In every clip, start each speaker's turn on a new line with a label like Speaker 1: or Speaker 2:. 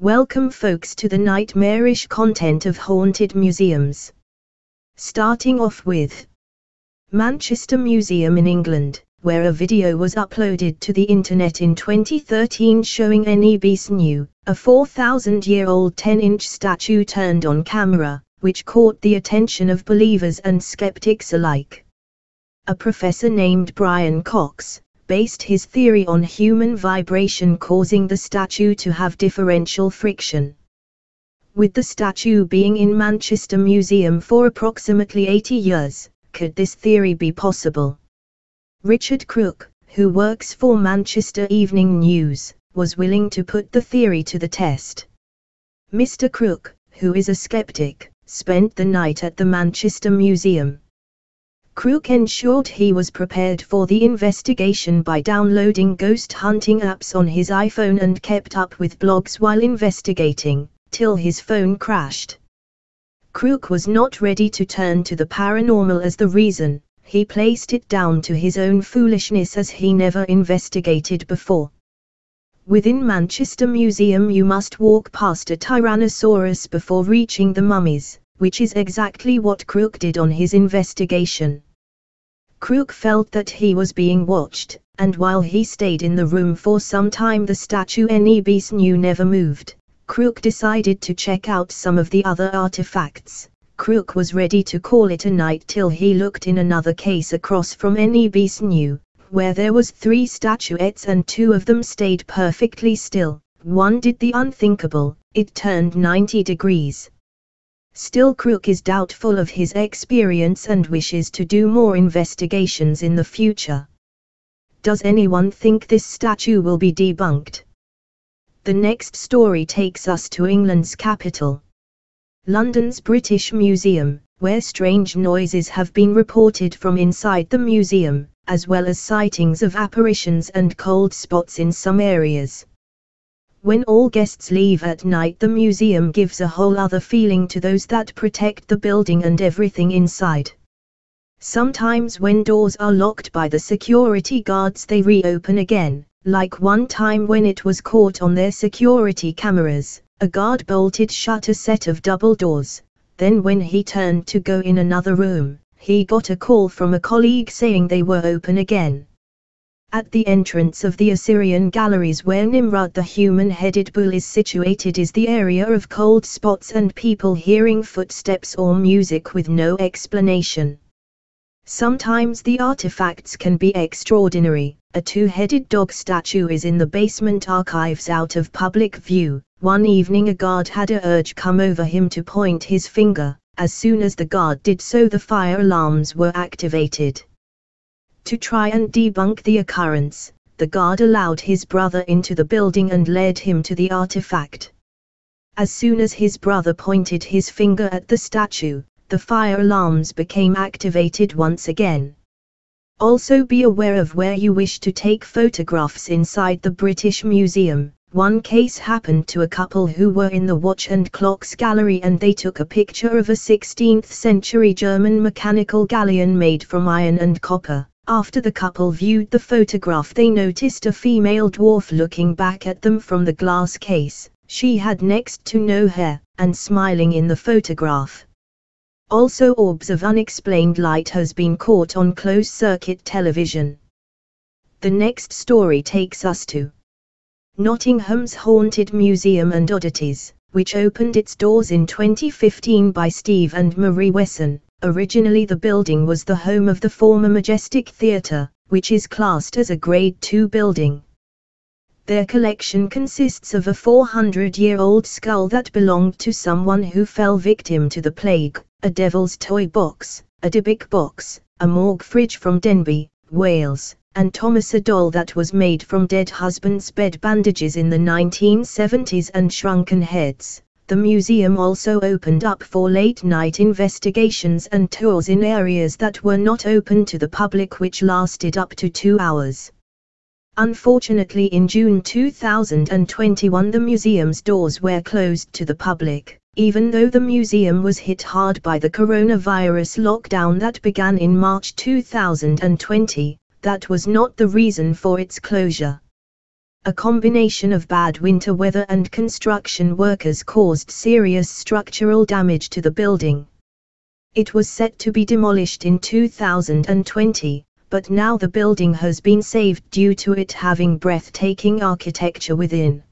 Speaker 1: Welcome folks to the nightmarish content of haunted museums. Starting off with Manchester Museum in England, where a video was uploaded to the internet in 2013 showing N.E. New, a 4,000-year-old 10-inch statue turned on camera, which caught the attention of believers and skeptics alike. A professor named Brian Cox, based his theory on human vibration causing the statue to have differential friction. With the statue being in Manchester Museum for approximately 80 years, could this theory be possible? Richard Crook, who works for Manchester Evening News, was willing to put the theory to the test. Mr. Crook, who is a skeptic, spent the night at the Manchester Museum. Crook ensured he was prepared for the investigation by downloading ghost hunting apps on his iPhone and kept up with blogs while investigating, till his phone crashed. Crook was not ready to turn to the paranormal as the reason, he placed it down to his own foolishness as he never investigated before. Within Manchester Museum you must walk past a Tyrannosaurus before reaching the mummies, which is exactly what Crook did on his investigation. Crook felt that he was being watched, and while he stayed in the room for some time the statue N.E. Bisley never moved. Crook decided to check out some of the other artifacts. Crook was ready to call it a night till he looked in another case across from N.E. Bisley, where there was three statuettes and two of them stayed perfectly still. One did the unthinkable, it turned 90 degrees. Still Crook is doubtful of his experience and wishes to do more investigations in the future. Does anyone think this statue will be debunked? The next story takes us to England's capital. London's British Museum, where strange noises have been reported from inside the museum, as well as sightings of apparitions and cold spots in some areas. When all guests leave at night the museum gives a whole other feeling to those that protect the building and everything inside. Sometimes when doors are locked by the security guards they reopen again, like one time when it was caught on their security cameras, a guard bolted shut a set of double doors, then when he turned to go in another room, he got a call from a colleague saying they were open again. At the entrance of the Assyrian galleries where Nimrod the human-headed bull is situated is the area of cold spots and people hearing footsteps or music with no explanation. Sometimes the artifacts can be extraordinary. A two-headed dog statue is in the basement archives out of public view. One evening a guard had a urge come over him to point his finger. As soon as the guard did so the fire alarms were activated. To try and debunk the occurrence, the guard allowed his brother into the building and led him to the artifact. As soon as his brother pointed his finger at the statue, the fire alarms became activated once again. Also be aware of where you wish to take photographs inside the British Museum. One case happened to a couple who were in the Watch and Clocks Gallery and they took a picture of a 16th century German mechanical galleon made from iron and copper. After the couple viewed the photograph they noticed a female dwarf looking back at them from the glass case, she had next to no hair, and smiling in the photograph. Also orbs of unexplained light has been caught on closed-circuit television. The next story takes us to Nottingham's Haunted Museum and Oddities, which opened its doors in 2015 by Steve and Marie Wesson, Originally the building was the home of the former Majestic Theatre, which is classed as a Grade II building. Their collection consists of a 400-year-old skull that belonged to someone who fell victim to the plague, a devil's toy box, a Dybbuk box, a morgue fridge from Denbigh, Wales, and Thomas a doll that was made from dead husband's bed bandages in the 1970s and shrunken heads. The museum also opened up for late-night investigations and tours in areas that were not open to the public which lasted up to two hours. Unfortunately in June 2021 the museum's doors were closed to the public, even though the museum was hit hard by the coronavirus lockdown that began in March 2020, that was not the reason for its closure. A combination of bad winter weather and construction workers caused serious structural damage to the building. It was set to be demolished in 2020, but now the building has been saved due to it having breathtaking architecture within.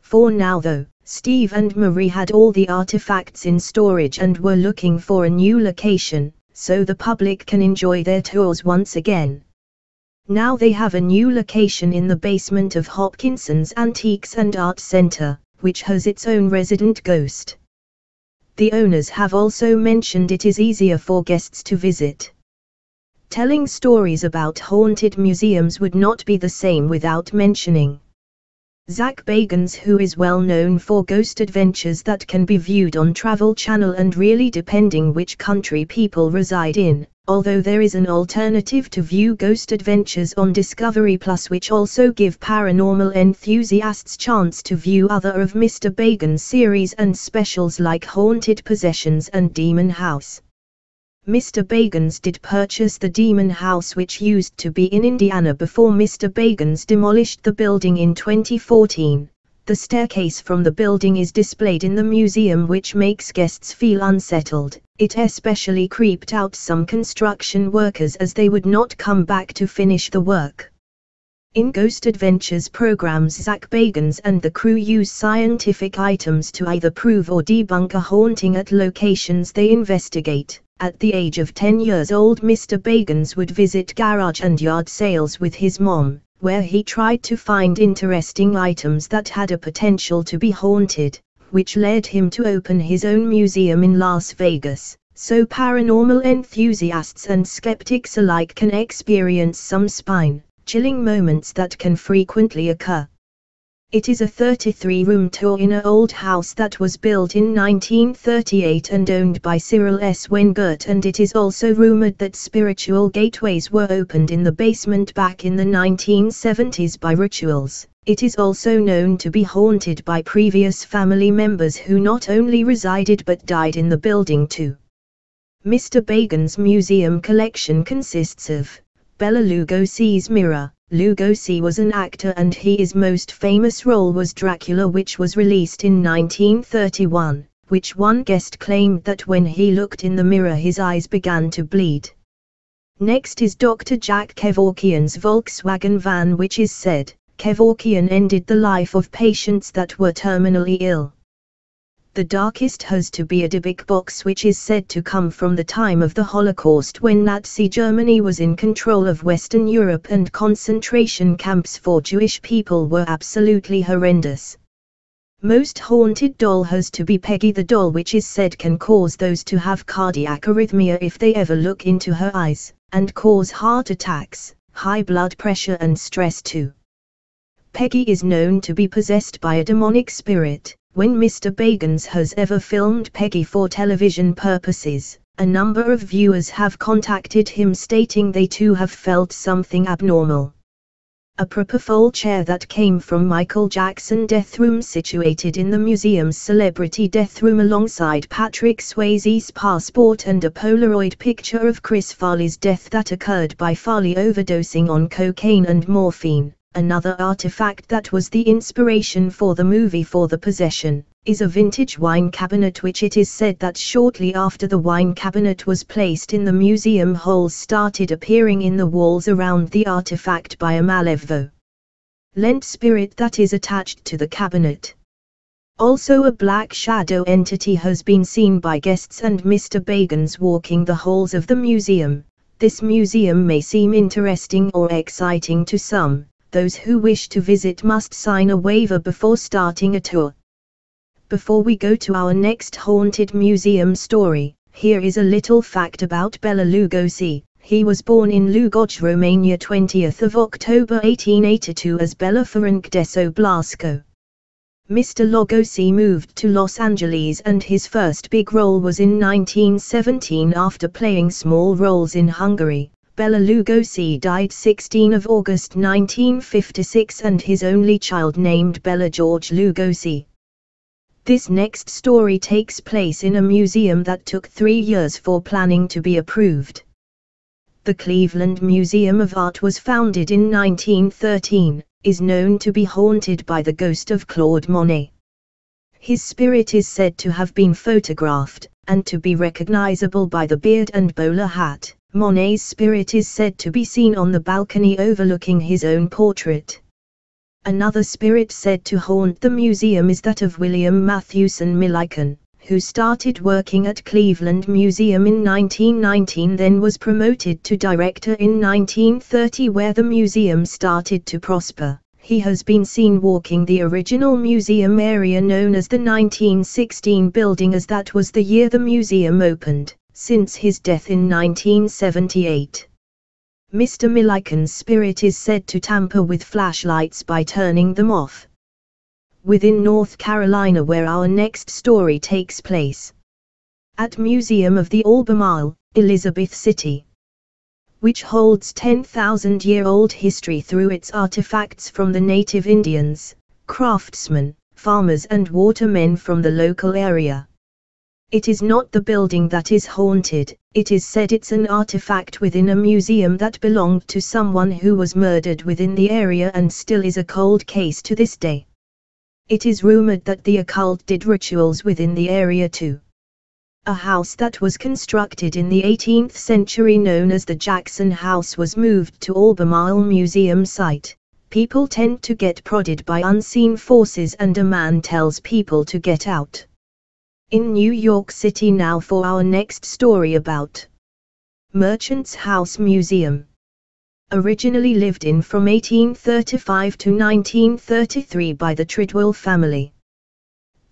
Speaker 1: For now though, Steve and Marie had all the artifacts in storage and were looking for a new location, so the public can enjoy their tours once again. Now they have a new location in the basement of Hopkinson's Antiques and Art Center, which has its own resident ghost. The owners have also mentioned it is easier for guests to visit. Telling stories about haunted museums would not be the same without mentioning Zak Bagans who is well known for ghost adventures that can be viewed on Travel Channel and really depending which country people reside in, although there is an alternative to view ghost adventures on Discovery Plus which also give paranormal enthusiasts chance to view other of Mr. Bagans series and specials like Haunted Possessions and Demon House. Mr. Bagans did purchase the Demon House which used to be in Indiana before Mr. Bagans demolished the building in 2014. The staircase from the building is displayed in the museum which makes guests feel unsettled. It especially creeped out some construction workers as they would not come back to finish the work. In Ghost Adventures programs Zak Bagans and the crew use scientific items to either prove or debunk a haunting at locations they investigate. At the age of 10 years old Mr. Bagans would visit garage and yard sales with his mom, where he tried to find interesting items that had a potential to be haunted, which led him to open his own museum in Las Vegas, so paranormal enthusiasts and skeptics alike can experience some spine-chilling moments that can frequently occur. It is a 33-room tour in an old house that was built in 1938 and owned by Cyril S. Wengert and it is also rumored that spiritual gateways were opened in the basement back in the 1970s by rituals. It is also known to be haunted by previous family members who not only resided but died in the building too. Mr. Bagans' museum collection consists of Bela Lugosi's mirror, Lugosi was an actor and his most famous role was Dracula which was released in 1931, which one guest claimed that when he looked in the mirror his eyes began to bleed. Next is Dr. Jack Kevorkian's Volkswagen van which is said, Kevorkian ended the life of patients that were terminally ill. The darkest has to be a Dybbuk box which is said to come from the time of the Holocaust when Nazi Germany was in control of Western Europe and concentration camps for Jewish people were absolutely horrendous. Most haunted doll has to be Peggy the doll which is said can cause those to have cardiac arrhythmia if they ever look into her eyes, and cause heart attacks, high blood pressure and stress too. Peggy is known to be possessed by a demonic spirit, when Mr. Bagans has ever filmed Peggy for television purposes, a number of viewers have contacted him stating they too have felt something abnormal. A propofol chair that came from Michael Jackson death room situated in the museum's celebrity death room alongside Patrick Swayze's passport and a Polaroid picture of Chris Farley's death that occurred by Farley overdosing on cocaine and morphine. Another artifact that was the inspiration for the movie For the Possession, is a vintage wine cabinet which it is said that shortly after the wine cabinet was placed in the museum holes started appearing in the walls around the artifact by a Malevo. Lent spirit that is attached to the cabinet. Also a black shadow entity has been seen by guests and Mr. Bagans walking the halls of the museum. This museum may seem interesting or exciting to some, those who wish to visit must sign a waiver before starting a tour. Before we go to our next haunted museum story, here is a little fact about Bela Lugosi. He was born in Lugoj, Romania 20th of October 1882 as Bela Ferenc Dezső Blaskó. Mr. Lugosi moved to Los Angeles and his first big role was in 1917 after playing small roles in Hungary, Bela Lugosi died 16 of August 1956 and his only child named Bela George Lugosi. This next story takes place in a museum that took three years for planning to be approved. the Cleveland Museum of Art was founded in 1913, is known to be haunted by the ghost of Claude Monet. His spirit is said to have been photographed, and to be recognizable by the beard and bowler hat. Monet's spirit is said to be seen on the balcony overlooking his own portrait. Another spirit said to haunt the museum is that of William Mathewson Milliken, who started working at Cleveland Museum in 1919 then was promoted to director in 1930 where the museum started to prosper. He has been seen walking the original museum area known as the 1916 building as that was the year the museum opened, since his death in 1978. Mr. Milliken's spirit is said to tamper with flashlights by turning them off, within North Carolina where our next story takes place. At Museum of the Albemarle, Elizabeth City, which holds 10,000-year-old history through its artifacts from the native Indians, craftsmen, farmers and watermen from the local area. It is not the building that is haunted, it is said it's an artifact within a museum that belonged to someone who was murdered within the area and still is a cold case to this day. It is rumored that the occult did rituals within the area too. A house that was constructed in the 18th century known as the Jackson House was moved to Albemarle Museum site. People tend to get prodded by unseen forces and a man tells people to get out. In New York City now for our next story about Merchant's House Museum originally lived in from 1835 to 1933 by the Treadwell family.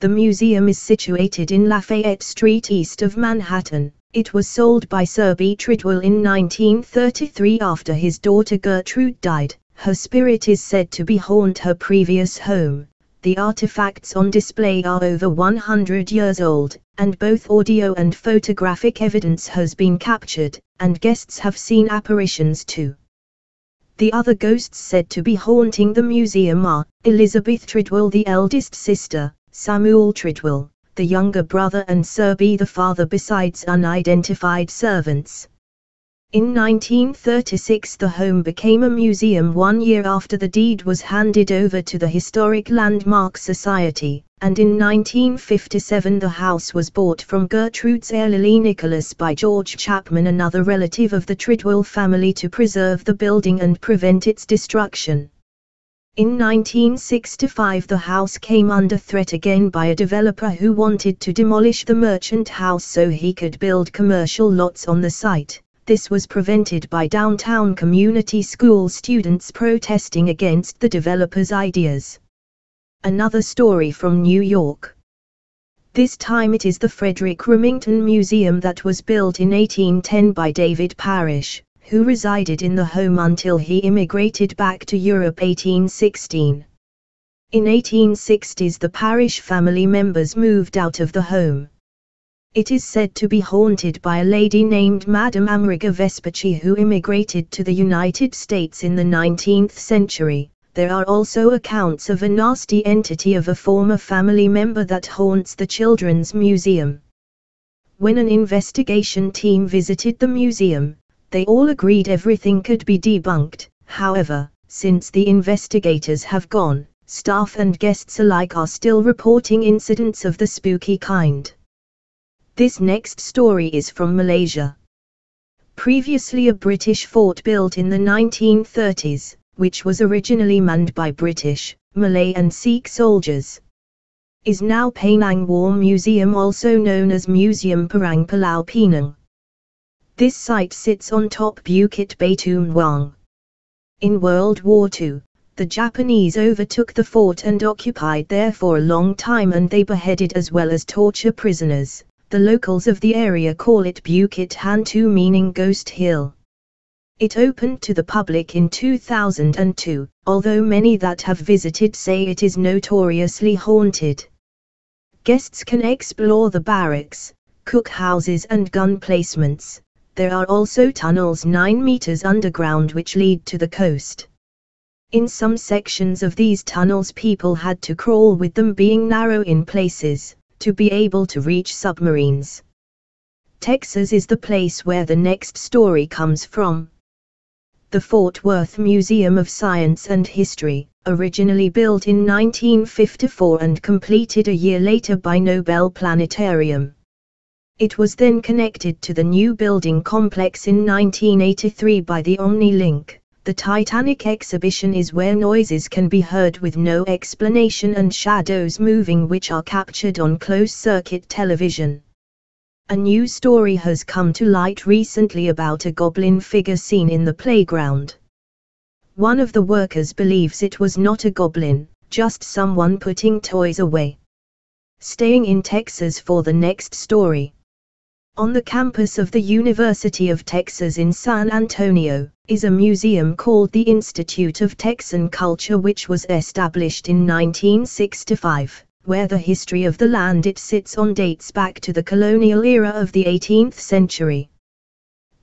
Speaker 1: The museum is situated in Lafayette Street east of Manhattan. It was sold by Seabury Treadwell in 1933 after his daughter Gertrude died. Her spirit is said to be haunt her previous home. The artifacts on display are over 100 years old, and both audio and photographic evidence has been captured, and guests have seen apparitions too. The other ghosts said to be haunting the museum are Elizabeth Treadwell, the eldest sister, Samuel Treadwell, the younger brother, and Seabury the father, besides unidentified servants. In 1936 the home became a museum one year after the deed was handed over to the Historic Landmark Society, and in 1957 the house was bought from Gertrude's heir Lily Nicholas by George Chapman another relative of the Treadwell family to preserve the building and prevent its destruction. In 1965 the house came under threat again by a developer who wanted to demolish the merchant house so he could build commercial lots on the site. This was prevented by downtown community school students protesting against the developer's ideas. Another story from New York. This time it is the Frederic Remington Museum that was built in 1810 by David Parish, who resided in the home until he immigrated back to Europe 1816. In 1860s the Parish family members moved out of the home. It is said to be haunted by a lady named Madame Ameriga Vespucci who immigrated to the United States in the 19th century. There are also accounts of a nasty entity of a former family member that haunts the Children's Museum. When an investigation team visited the museum, they all agreed everything could be debunked. However, since the investigators have gone, staff and guests alike are still reporting incidents of the spooky kind. This next story is from Malaysia. Previously a British fort built in the 1930s, which was originally manned by British, Malay and Sikh soldiers, is now Penang War Museum also known as Museum Perang Pulau Pinang. This site sits on top Bukit Batu Maung. In World War II, the Japanese overtook the fort and occupied there for a long time and they beheaded as well as torture prisoners the locals of the area call it Bukit Hantu meaning Ghost Hill. It opened to the public in 2002, although many that have visited say it is notoriously haunted. Guests can explore the barracks, cookhouses and gun placements. There are also tunnels 9 meters underground which lead to the coast. In some sections of these tunnels people had to crawl with them being narrow in places to be able to reach submarines. Texas is the place where the next story comes from. The Fort Worth Museum of Science and History, originally built in 1954 and completed a year later by Noble Planetarium. It was then connected to the new building complex in 1983 by the Omni Link. The Titanic exhibition is where noises can be heard with no explanation and shadows moving which are captured on closed-circuit television. A new story has come to light recently about a goblin figure seen in the playground. One of the workers believes it was not a goblin, just someone putting toys away. Staying in Texas for the next story. On the campus of the University of Texas in San Antonio, is a museum called the Institute of Texan Culture which was established in 1965, where the history of the land it sits on dates back to the colonial era of the 18th century.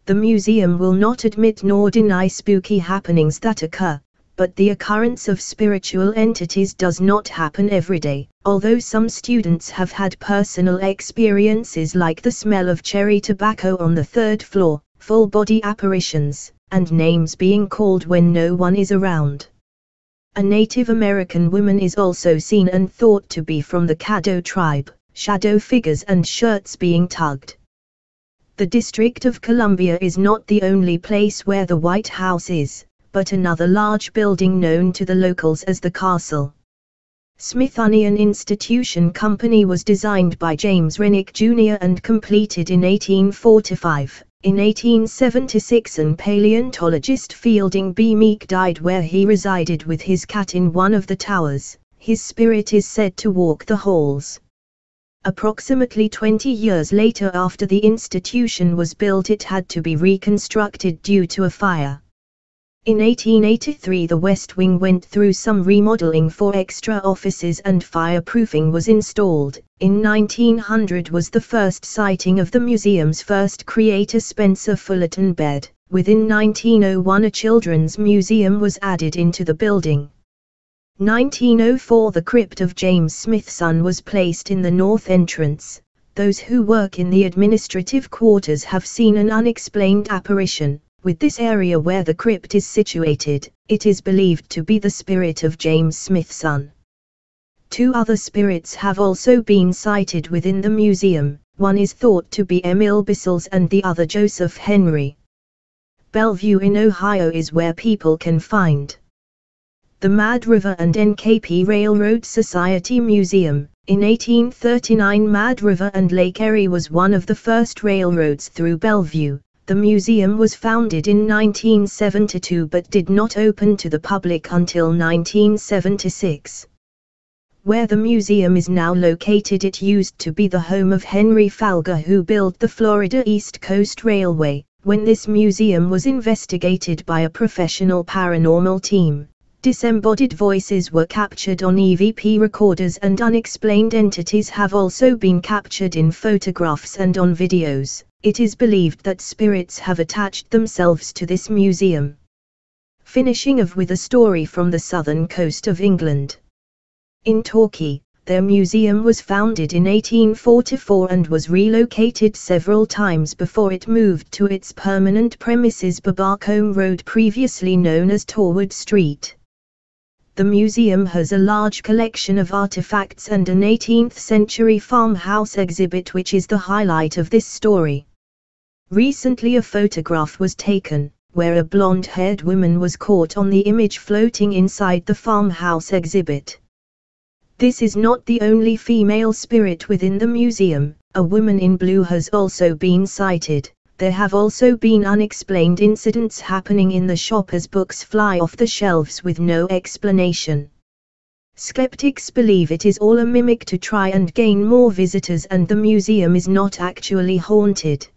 Speaker 1: The museum will not admit nor deny spooky happenings that occur, but the occurrence of spiritual entities does not happen every day, although some students have had personal experiences like the smell of cherry tobacco on the third floor, full body apparitions, and names being called when no one is around. A Native American woman is also seen and thought to be from the Caddo tribe, shadow figures and shirts being tugged. The District of Columbia is not the only place where the White House is, but another large building known to the locals as the castle. Smithsonian Institution Company was designed by James Renwick Jr. and completed in 1845. In 1876 an paleontologist Fielding B. Meek died where he resided with his cat in one of the towers. His spirit is said to walk the halls. Approximately 20 years later after the institution was built it had to be reconstructed due to a fire. In 1883 the West Wing went through some remodeling for extra offices and fireproofing was installed. In 1900 was the first sighting of the museum's first creator Spencer Fullerton Baird. Within 1901 a children's museum was added into the building. 1904 The crypt of James Smithson was placed in the north entrance. Those who work in the administrative quarters have seen an unexplained apparition, with this area where the crypt is situated, it is believed to be the spirit of James Smithson. Two other spirits have also been sighted within the museum, one is thought to be Emil Bessels and the other Joseph Henry. Bellevue in Ohio is where people can find the Mad River and NKP Railroad Society Museum. In 1839 Mad River and Lake Erie was one of the first railroads through Bellevue, the museum was founded in 1972 but did not open to the public until 1976. Where the museum is now located it used to be the home of Henry Flagler who built the Florida East Coast Railway. When this museum was investigated by a professional paranormal team, disembodied voices were captured on EVP recorders and unexplained entities have also been captured in photographs and on videos it is believed that spirits have attached themselves to this museum. Finishing of with a story from the southern coast of England. In Torquay, their museum was founded in 1844 and was relocated several times before it moved to its permanent premises Babbacombe Road previously known as Torwood Street. The museum has a large collection of artifacts and an 18th century farmhouse exhibit which is the highlight of this story. Recently a photograph was taken, where a blonde-haired woman was caught on the image floating inside the farmhouse exhibit. This is not the only female spirit within the museum, a woman in blue has also been sighted. There have also been unexplained incidents happening in the shop as books fly off the shelves with no explanation. Skeptics believe it is all a mimic to try and gain more visitors and the museum is not actually haunted.